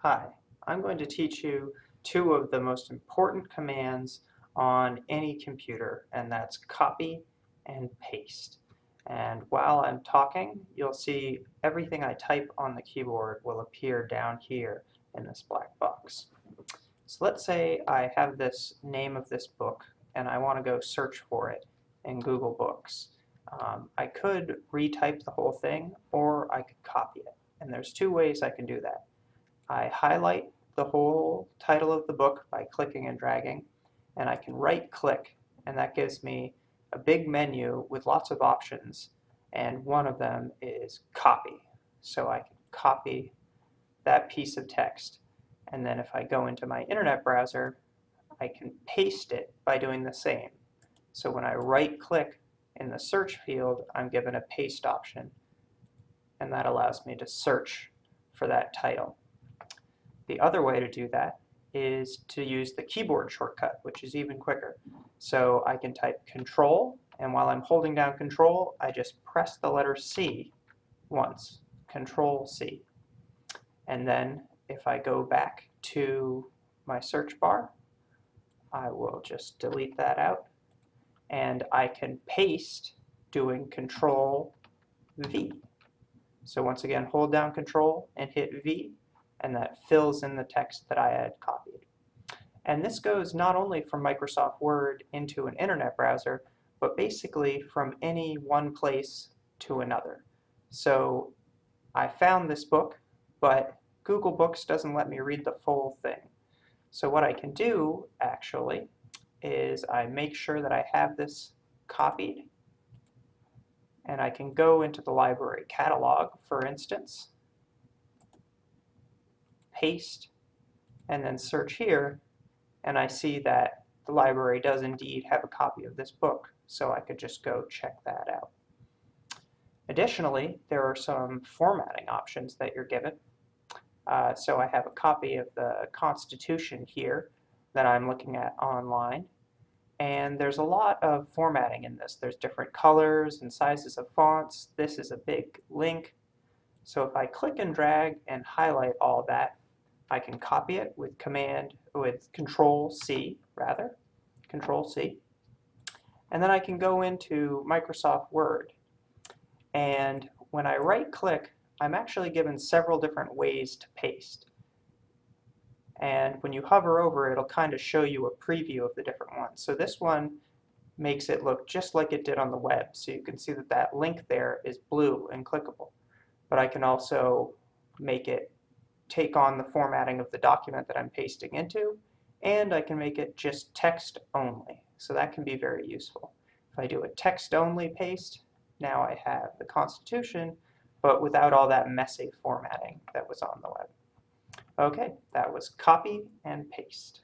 Hi, I'm going to teach you two of the most important commands on any computer, and that's copy and paste. And while I'm talking, you'll see everything I type on the keyboard will appear down here in this black box. So let's say I have this name of this book, and I want to go search for it in Google Books. Um, I could retype the whole thing, or I could copy it. And there's two ways I can do that. I highlight the whole title of the book by clicking and dragging, and I can right click, and that gives me a big menu with lots of options, and one of them is copy. So I can copy that piece of text, and then if I go into my internet browser, I can paste it by doing the same. So when I right click in the search field, I'm given a paste option, and that allows me to search for that title. The other way to do that is to use the keyboard shortcut, which is even quicker. So I can type control, and while I'm holding down control, I just press the letter C once, control C. And then if I go back to my search bar, I will just delete that out. And I can paste doing control V. So once again, hold down control and hit V, and that fills in the text that I had copied. And this goes not only from Microsoft Word into an internet browser, but basically from any one place to another. So I found this book, but Google Books doesn't let me read the full thing. So what I can do, actually, is I make sure that I have this copied, and I can go into the library catalog, for instance, paste, and then search here, and I see that the library does indeed have a copy of this book, so I could just go check that out. Additionally, there are some formatting options that you're given. Uh, so I have a copy of the Constitution here that I'm looking at online. And there's a lot of formatting in this. There's different colors and sizes of fonts. This is a big link. So if I click and drag and highlight all that, I can copy it with command, with control C rather, control C. And then I can go into Microsoft Word. And when I right click, I'm actually given several different ways to paste. And when you hover over, it'll kind of show you a preview of the different ones. So this one makes it look just like it did on the web. So you can see that that link there is blue and clickable. But I can also make it take on the formatting of the document that I'm pasting into, and I can make it just text only. So that can be very useful. If I do a text only paste, now I have the Constitution, but without all that messy formatting that was on the web. Okay, that was copy and paste.